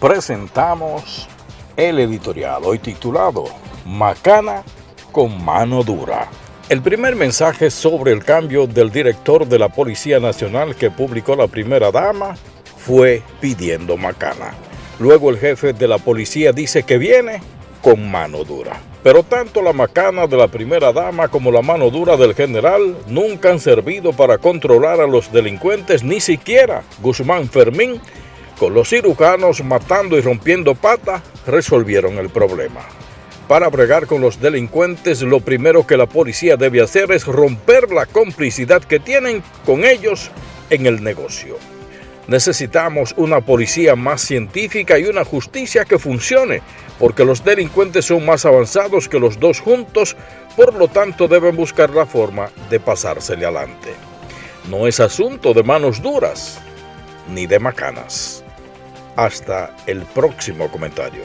presentamos el editorial hoy titulado Macana con mano dura. El primer mensaje sobre el cambio del director de la Policía Nacional que publicó la primera dama fue pidiendo macana. Luego el jefe de la policía dice que viene con mano dura. Pero tanto la macana de la primera dama como la mano dura del general nunca han servido para controlar a los delincuentes, ni siquiera Guzmán Fermín, los cirujanos matando y rompiendo patas, resolvieron el problema. Para bregar con los delincuentes, lo primero que la policía debe hacer es romper la complicidad que tienen con ellos en el negocio. Necesitamos una policía más científica y una justicia que funcione, porque los delincuentes son más avanzados que los dos juntos, por lo tanto deben buscar la forma de pasársele adelante. No es asunto de manos duras, ni de macanas. Hasta el próximo comentario.